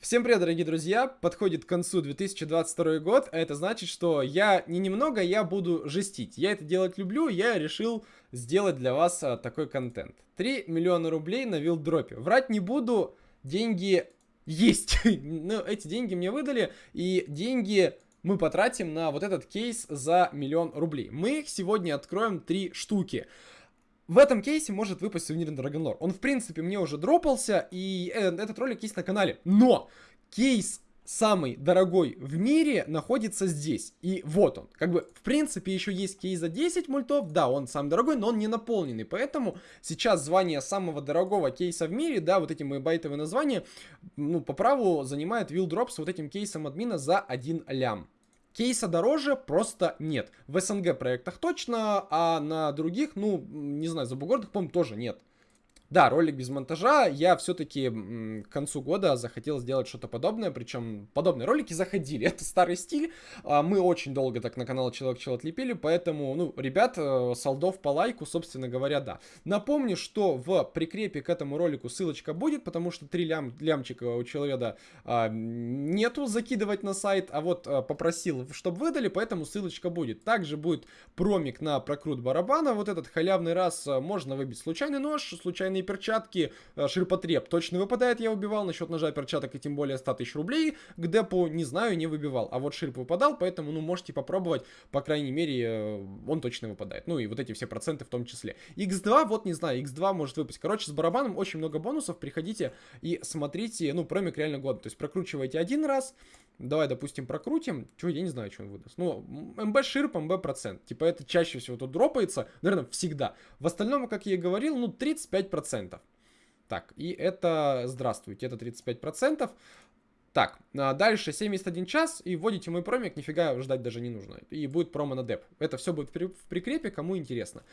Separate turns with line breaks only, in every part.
Всем привет, дорогие друзья! Подходит к концу 2022 год, а это значит, что я не немного, я буду жестить. Я это делать люблю, я решил сделать для вас а, такой контент. 3 миллиона рублей на вилдропе. Врать не буду, деньги есть. Но эти деньги мне выдали, и деньги мы потратим на вот этот кейс за миллион рублей. Мы их сегодня откроем три штуки. В этом кейсе может выпасть сувенирный Драгонлор. Он, в принципе, мне уже дропался, и э, этот ролик есть на канале. Но кейс самый дорогой в мире находится здесь. И вот он. Как бы, в принципе, еще есть кейс за 10 мультов. Да, он самый дорогой, но он не наполненный. Поэтому сейчас звание самого дорогого кейса в мире, да, вот эти мои байтовые названия, ну, по праву занимает Will Drop с вот этим кейсом админа за 1 лям. Кейса дороже просто нет. В СНГ проектах точно, а на других, ну, не знаю, за бугордах, по-моему, тоже нет. Да, ролик без монтажа. Я все-таки к концу года захотел сделать что-то подобное. Причем подобные ролики заходили. Это старый стиль. А, мы очень долго так на канал Человек Чел отлепили. Поэтому, ну, ребят, э, солдов по лайку, собственно говоря, да. Напомню, что в прикрепе к этому ролику ссылочка будет, потому что три лям, лямчика у человека а, нету закидывать на сайт. А вот а, попросил, чтобы выдали, поэтому ссылочка будет. Также будет промик на прокрут барабана. Вот этот халявный раз а, можно выбить случайный нож, случайный кожаные перчатки, э, ширпотреб точно выпадает, я убивал, насчет ножа перчаток и тем более 100 тысяч рублей, к депу, не знаю, не выбивал, а вот ширп выпадал, поэтому, ну, можете попробовать, по крайней мере, э, он точно выпадает, ну, и вот эти все проценты в том числе. X2, вот, не знаю, X2 может выпасть, короче, с барабаном очень много бонусов, приходите и смотрите, ну, промик реально годный, то есть прокручивайте один раз, давай, допустим, прокрутим, что, я не знаю, что он выдаст, ну, МБ ширп, МБ процент, типа, это чаще всего тут дропается, наверное, всегда. В остальном, как я и говорил, ну, 35% 35%. Так, и это, здравствуйте, это 35%. Так, а дальше 71 час, и вводите мой промик, нифига ждать даже не нужно. И будет промо на деп. Это все будет в прикрепе, кому интересно.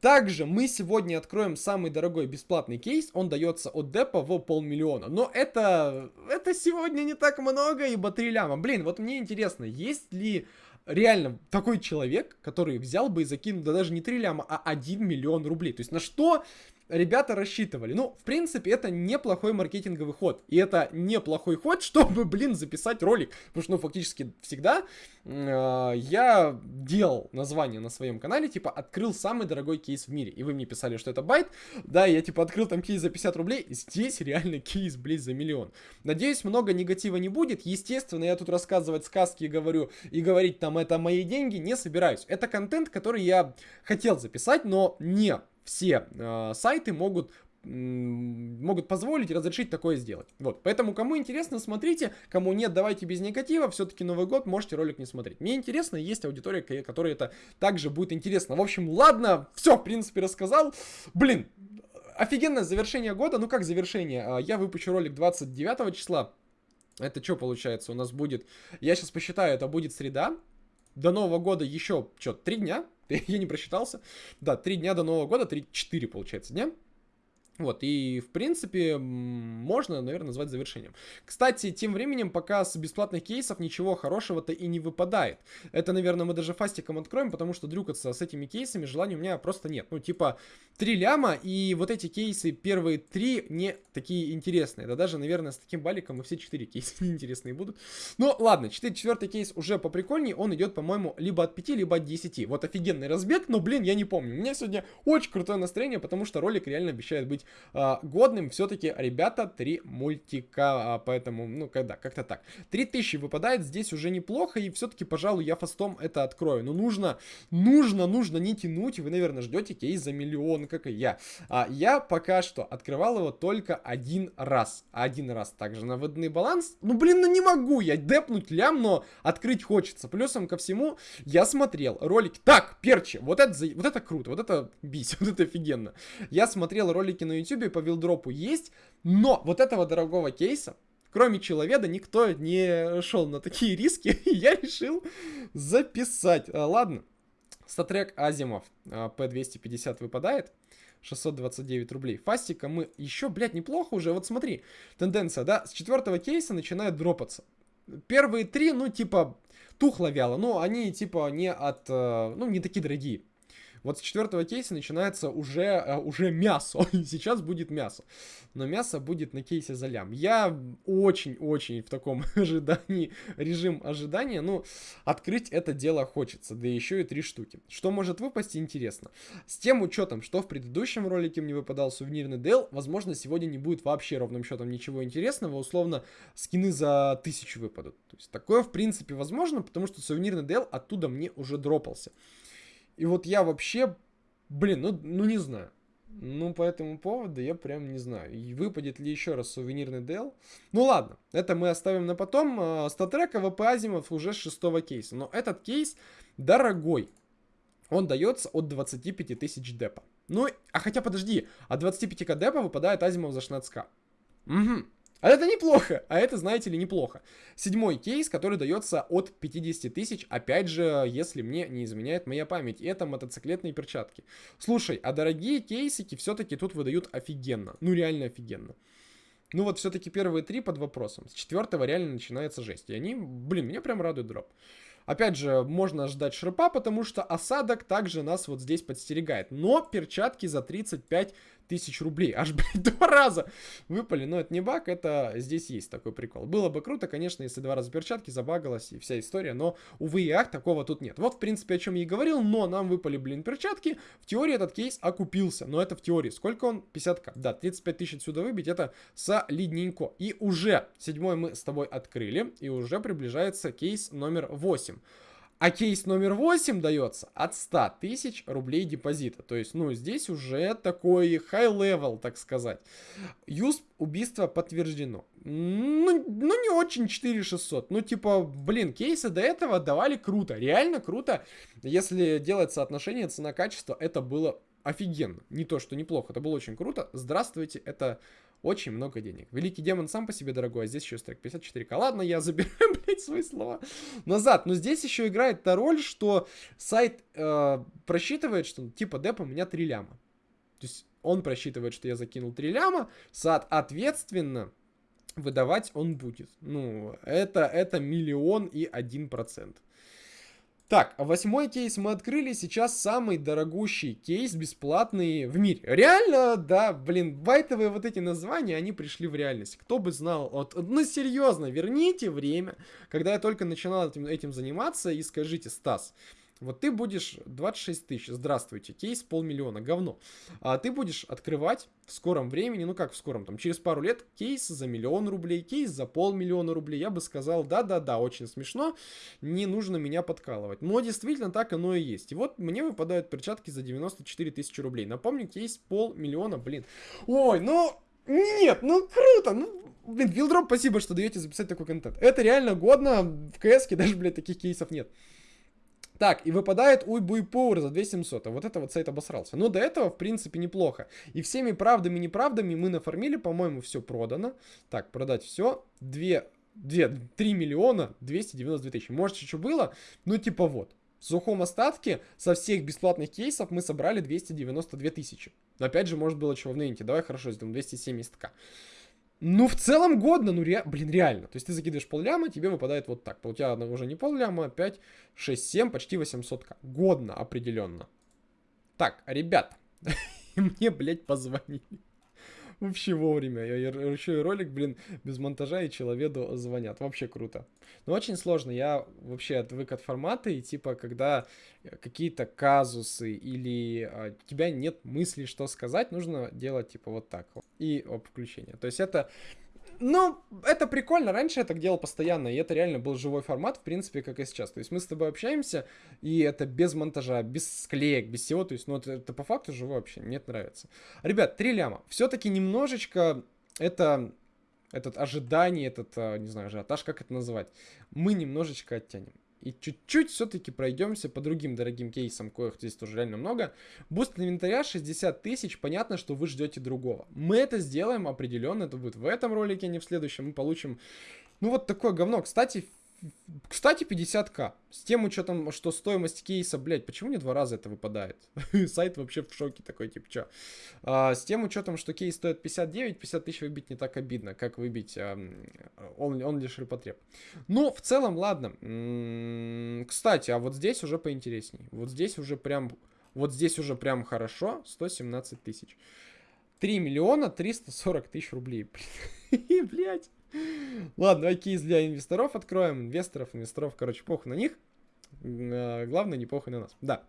Также мы сегодня откроем самый дорогой бесплатный кейс. Он дается от депа в полмиллиона. Но это, это сегодня не так много, ибо 3 ляма. Блин, вот мне интересно, есть ли реально такой человек, который взял бы и закинул, да даже не 3 ляма, а 1 миллион рублей. То есть на что ребята рассчитывали. Ну, в принципе, это неплохой маркетинговый ход. И это неплохой ход, чтобы, блин, записать ролик. Потому что, ну, фактически всегда э, я делал название на своем канале, типа, открыл самый дорогой кейс в мире. И вы мне писали, что это bait. Да, я, типа, открыл там кейс за 50 рублей. Здесь реально кейс, блин, за миллион. Надеюсь, много негатива не будет. Естественно, я тут рассказывать сказки говорю и говорить там, это мои деньги, не собираюсь. Это контент, который я хотел записать, но не все э, сайты могут могут позволить разрешить такое сделать. Вот, поэтому кому интересно, смотрите, кому нет, давайте без негатива, все-таки Новый год, можете ролик не смотреть. Мне интересно, есть аудитория, которой это также будет интересно. В общем, ладно, все, в принципе, рассказал. Блин, офигенное завершение года, ну как завершение, а, я выпущу ролик 29 числа, это что получается, у нас будет, я сейчас посчитаю, это будет среда, до Нового года еще, что, три дня? Я не просчитался. Да, три дня до Нового года, три-четыре, получается, дня. Вот, и в принципе можно, наверное, назвать завершением. Кстати, тем временем пока с бесплатных кейсов ничего хорошего-то и не выпадает. Это, наверное, мы даже фастиком откроем, потому что дрюкаться с этими кейсами желания у меня просто нет. Ну, типа, 3 ляма, и вот эти кейсы, первые три не такие интересные. Да даже, наверное, с таким баликом и все 4 кейса неинтересные будут. Но ладно, 4, четвертый кейс уже поприкольней, он идет, по-моему, либо от 5, либо от 10. Вот офигенный разбег, но, блин, я не помню. У меня сегодня очень крутое настроение, потому что ролик реально обещает быть э, годным. Все-таки, ребята, три мультика, а, поэтому, ну, когда, как-то так. 3000 выпадает здесь уже неплохо, и все-таки, пожалуй, я фастом это открою. Но нужно, нужно, нужно не тянуть, вы, наверное, ждете кейс за миллион, как и я. А я пока что открывал его только один раз. Один раз также на выданный баланс. Ну, блин, ну не могу я депнуть лям, но открыть хочется. Плюсом ко всему, я смотрел ролики. Так, перчи, вот это, вот это круто, вот это бись, вот это офигенно. Я смотрел ролики на ютубе по вилдропу есть, но вот этого дорогого кейса, кроме человека, никто не шел на такие риски, и я решил записать. А, ладно, статрек Азимов P250 а, выпадает. 629 рублей. Фастика мы еще, блядь, неплохо уже. Вот смотри, тенденция, да, с четвертого кейса начинает дропаться. Первые три, ну, типа, тухло вяло. Ну, они, типа, не от, э, ну, не такие дорогие. Вот с четвертого кейса начинается уже, э, уже мясо. Сейчас будет мясо. Но мясо будет на кейсе за лям. Я очень-очень в таком ожидании, режим ожидания. Ну, открыть это дело хочется. Да еще и три штуки. Что может выпасть, интересно. С тем учетом, что в предыдущем ролике мне выпадал сувенирный DL, возможно, сегодня не будет вообще ровным счетом ничего интересного. Условно, скины за тысячу выпадут. То есть такое, в принципе, возможно, потому что сувенирный DL оттуда мне уже дропался. И вот я вообще, блин, ну, ну не знаю. Ну, по этому поводу я прям не знаю. Выпадет ли еще раз сувенирный DL? Ну, ладно, это мы оставим на потом. Статрека ВП Азимов уже шестого кейса. Но этот кейс дорогой. Он дается от 25 тысяч депа. Ну, а хотя подожди, от 25к депа выпадает Азимов за 16к. Угу. А это неплохо, а это, знаете ли, неплохо. Седьмой кейс, который дается от 50 тысяч, опять же, если мне не изменяет моя память. Это мотоциклетные перчатки. Слушай, а дорогие кейсики все-таки тут выдают офигенно. Ну, реально офигенно. Ну вот все-таки первые три под вопросом. С четвертого реально начинается жесть. И они, блин, меня прям радует дроп. Опять же, можно ждать шерпа, потому что осадок также нас вот здесь подстерегает. Но перчатки за 35 тысяч рублей. Аж, блядь, два раза выпали. Но это не баг, это здесь есть такой прикол. Было бы круто, конечно, если два раза перчатки забагалась и вся история, но, увы и ах, такого тут нет. Вот, в принципе, о чем я и говорил, но нам выпали, блин, перчатки. В теории этот кейс окупился, но это в теории. Сколько он? 50к. Да, 35 тысяч отсюда выбить, это солидненько. И уже седьмой мы с тобой открыли, и уже приближается кейс номер 8. А кейс номер 8 дается от 100 тысяч рублей депозита. То есть, ну, здесь уже такой high level, так сказать. Юз убийства подтверждено. Ну, ну, не очень 4600. Ну, типа, блин, кейсы до этого давали круто. Реально круто. Если делать соотношение цена-качество, это было офигенно. Не то, что неплохо, это было очень круто. Здравствуйте, это очень много денег. Великий демон сам по себе дорогой, а здесь еще стрек 54к. Ладно, я забираю, блядь, свои слова назад. Но здесь еще играет та роль, что сайт э, просчитывает, что типа деп у меня 3 ляма. То есть он просчитывает, что я закинул 3 ляма, соответственно, выдавать он будет. Ну, это, это миллион и один процент. Так, восьмой кейс мы открыли, сейчас самый дорогущий кейс бесплатный в мире. Реально, да, блин, байтовые вот эти названия, они пришли в реальность. Кто бы знал, вот, ну серьезно, верните время, когда я только начинал этим, этим заниматься и скажите, Стас, вот ты будешь 26 тысяч, здравствуйте, кейс полмиллиона, говно. А ты будешь открывать в скором времени, ну как в скором, там через пару лет, кейс за миллион рублей, кейс за полмиллиона рублей. Я бы сказал, да-да-да, очень смешно, не нужно меня подкалывать. Но действительно так оно и есть. И вот мне выпадают перчатки за 94 тысячи рублей. Напомню, кейс полмиллиона, блин. Ой, ну... Нет, ну круто, ну Блин, Вилдроп, спасибо, что даете записать такой контент. Это реально годно, в КС даже, блядь, таких кейсов нет. Так, и выпадает Уйбуй Power за 2700. А вот это вот сайт обосрался. Но до этого, в принципе, неплохо. И всеми правдами и неправдами мы нафармили, по-моему, все продано. Так, продать все. 2, 2, 3 миллиона 292 тысячи. Может, еще было? Ну, типа вот. В сухом остатке со всех бесплатных кейсов мы собрали 292 тысячи. Но опять же, может было чего в нынте. Давай хорошо сделаем 270к. Ну, в целом годно, ну, ре... блин, реально. То есть ты закидываешь полляма, тебе выпадает вот так. У тебя уже не полляма, а 5, 6, 7, почти 800к. Годно, определенно. Так, ребят, мне, блядь, позвонили. Вообще вовремя. Я еще и ролик, блин, без монтажа и человеку звонят. Вообще круто. Но очень сложно. Я вообще отвык от формата, и типа, когда какие-то казусы или а, у тебя нет мысли, что сказать, нужно делать типа вот так. И об включение. То есть это ну, это прикольно. Раньше я так делал постоянно, и это реально был живой формат, в принципе, как и сейчас. То есть мы с тобой общаемся, и это без монтажа, без склеек, без всего. То есть, ну, это, это по факту живой вообще. Мне это нравится. Ребят, три ляма. Все-таки немножечко это этот ожидание, этот, а, не знаю, ажиотаж, как это называть, мы немножечко оттянем. И чуть-чуть все-таки пройдемся по другим дорогим кейсам, коих здесь тоже реально много. Буст инвентаря 60 тысяч, понятно, что вы ждете другого. Мы это сделаем определенно, это будет в этом ролике, а не в следующем. Мы получим, ну вот такое говно. Кстати, кстати, 50к. С тем учетом, что стоимость кейса, блядь, почему мне два раза это выпадает? Сайт вообще в шоке такой, типа, чё? А, с тем учетом, что кейс стоит 59, 50 тысяч выбить не так обидно, как выбить а, он, он лишь репотреб. Ну, в целом, ладно. М -м, кстати, а вот здесь уже поинтересней. Вот здесь уже прям Вот здесь уже прям хорошо, 117 тысяч. 3 миллиона 340 тысяч рублей. Блять. Ладно, окей, для инвесторов откроем. Инвесторов, инвесторов, короче, похуй на них. А, главное, не похуй на нас. Да.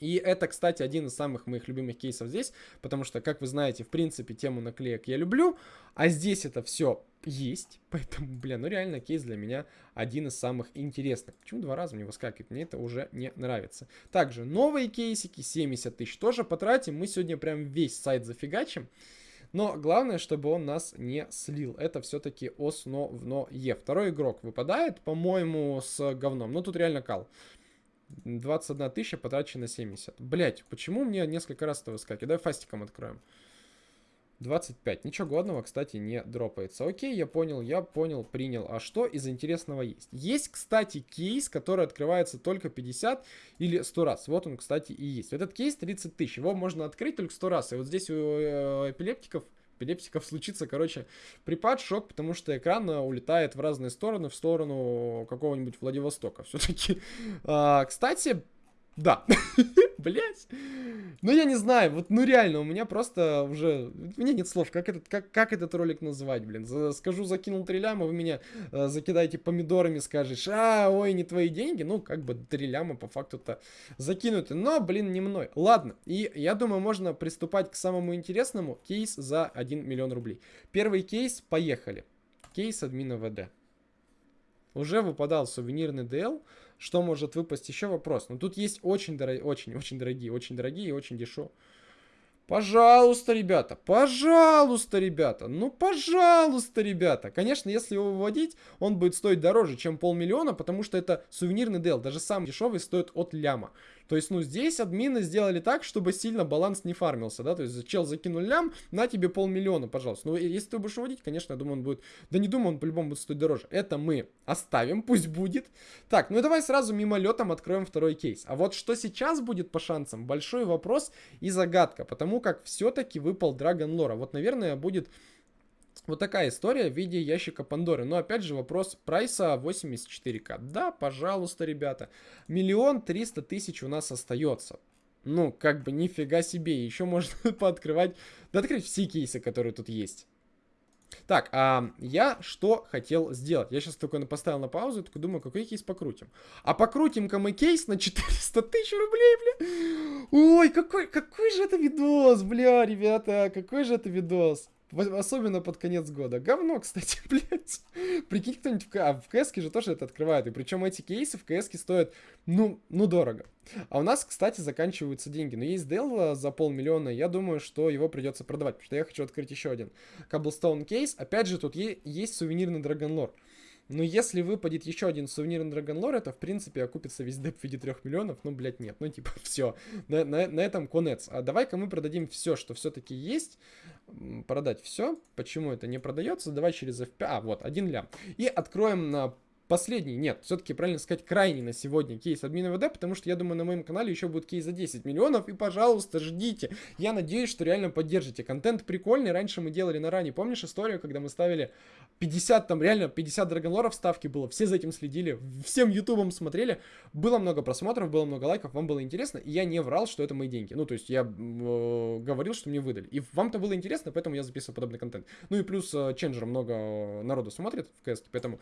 И это, кстати, один из самых моих любимых кейсов здесь, потому что, как вы знаете, в принципе, тему наклеек я люблю, а здесь это все есть, поэтому, бля, ну реально кейс для меня один из самых интересных. Почему два раза мне выскакивает? Мне это уже не нравится. Также новые кейсики, 70 тысяч тоже потратим, мы сегодня прям весь сайт зафигачим. Но главное, чтобы он нас не слил. Это все-таки основное. Второй игрок выпадает, по-моему, с говном. Ну, тут реально кал. 21 тысяча потрачено 70. Блять, почему мне несколько раз это выскакивает? Давай фастиком откроем. 25. Ничего годного, кстати, не дропается. Окей, я понял, я понял, принял. А что из интересного есть? Есть, кстати, кейс, который открывается только 50 или 100 раз. Вот он, кстати, и есть. Этот кейс 30 тысяч. Его можно открыть только 100 раз. И вот здесь у э, эпилептиков эпилептиков случится, короче, припад, шок, потому что экран э, улетает в разные стороны, в сторону какого-нибудь Владивостока все-таки. А, кстати, да. Блять. Ну, я не знаю, вот, ну, реально, у меня просто уже... У меня нет слов, как этот, как, как этот ролик назвать, блин. Скажу, закинул 3 ляма, вы меня э, закидаете помидорами, скажешь, а, ой, не твои деньги. Ну, как бы 3 ляма по факту-то закинуты. Но, блин, не мной. Ладно, и я думаю, можно приступать к самому интересному. Кейс за 1 миллион рублей. Первый кейс, поехали. Кейс админа ВД. Уже выпадал сувенирный DL. Что может выпасть еще вопрос? Но ну, тут есть очень, дорогие, очень, очень дорогие, очень дорогие и очень дешевые. Пожалуйста, ребята, пожалуйста, ребята, ну, пожалуйста, ребята. Конечно, если его выводить, он будет стоить дороже, чем полмиллиона, потому что это сувенирный дел. Даже самый дешевый стоит от ляма. То есть, ну, здесь админы сделали так, чтобы сильно баланс не фармился, да, то есть, чел закинул лям, на тебе полмиллиона, пожалуйста. Ну, если ты будешь выводить, конечно, я думаю, он будет, да не думаю, он по-любому будет стоить дороже. Это мы оставим, пусть будет. Так, ну и давай сразу мимолетом откроем второй кейс. А вот что сейчас будет по шансам, большой вопрос и загадка, потому как все-таки выпал Драгон Лора. Вот, наверное, будет вот такая история в виде ящика Пандоры. Но опять же вопрос прайса 84к. Да, пожалуйста, ребята. Миллион триста тысяч у нас остается. Ну, как бы нифига себе. Еще можно пооткрывать, да открыть все кейсы, которые тут есть. Так, а я что хотел сделать? Я сейчас только поставил на паузу такой думаю, какой кейс покрутим. А покрутим-ка мы кейс на 400 тысяч рублей, бля. Ой, какой, какой же это видос, бля, ребята, какой же это видос. Особенно под конец года. Говно, кстати, блядь. Прикинь, кто-нибудь в, а в КС же тоже это открывает. И причем эти кейсы в КС стоят, ну, ну, дорого. А у нас, кстати, заканчиваются деньги. Но есть Dell за полмиллиона. Я думаю, что его придется продавать. Потому что я хочу открыть еще один. Cobblestone кейс. Опять же, тут есть сувенирный Dragon Lore. Но если выпадет еще один сувенир на Драгонлор, это, в принципе, окупится весь деп в виде 3 миллионов. Ну, блядь, нет. Ну, типа, все. На, на, на этом конец. А давай-ка мы продадим все, что все-таки есть. Продать все. Почему это не продается? Давай через FP. А, вот, один лям. И откроем на последний, нет, все-таки правильно сказать, крайний на сегодня кейс админа ВД, потому что я думаю, на моем канале еще будет кейс за 10 миллионов, и, пожалуйста, ждите. Я надеюсь, что реально поддержите. Контент прикольный, раньше мы делали на ране, помнишь историю, когда мы ставили 50, там реально 50 драгонлоров ставки было, все за этим следили, всем ютубом смотрели, было много просмотров, было много лайков, вам было интересно, и я не врал, что это мои деньги. Ну, то есть я э, говорил, что мне выдали. И вам-то было интересно, поэтому я записываю подобный контент. Ну и плюс э, Ченджер много народу смотрит в КС, поэтому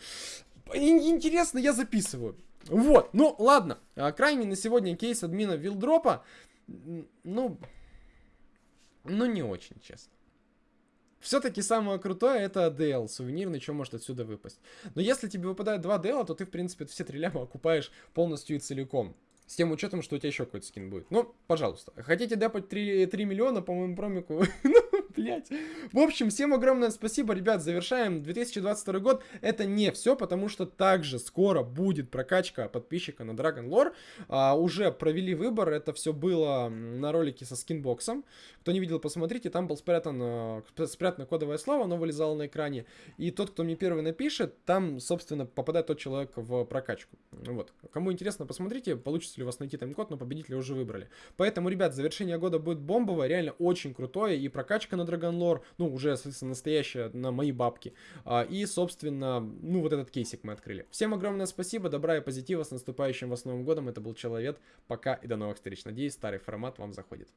интересно, я записываю. Вот, ну ладно. А, крайний на сегодня кейс админа вилдропа. Ну, ну не очень, честно. Все-таки самое крутое это DL, сувенирный, что может отсюда выпасть. Но если тебе выпадает два DL, то ты, в принципе, все три ляма окупаешь полностью и целиком. С тем учетом, что у тебя еще какой-то скин будет. Ну, пожалуйста. Хотите депать 3, 3 миллиона по моему промику? ну, блять. В общем, всем огромное спасибо, ребят. Завершаем 2022 год. Это не все, потому что также скоро будет прокачка подписчика на Dragon Lore. А, уже провели выбор. Это все было на ролике со скинбоксом. Кто не видел, посмотрите. Там был спрятан, а, спрятано кодовое слово, оно вылезало на экране. И тот, кто мне первый напишет, там, собственно, попадает тот человек в прокачку. Вот. Кому интересно, посмотрите, получится ли у вас найти тайм-код, но победителя уже выбрали. Поэтому, ребят, завершение года будет бомбовое, реально очень крутое, и прокачка на Lore, ну, уже, соответственно, настоящая на мои бабки. А, и, собственно, ну, вот этот кейсик мы открыли. Всем огромное спасибо, добра и позитива, с наступающим вас Новым годом. Это был Человек. Пока и до новых встреч. Надеюсь, старый формат вам заходит.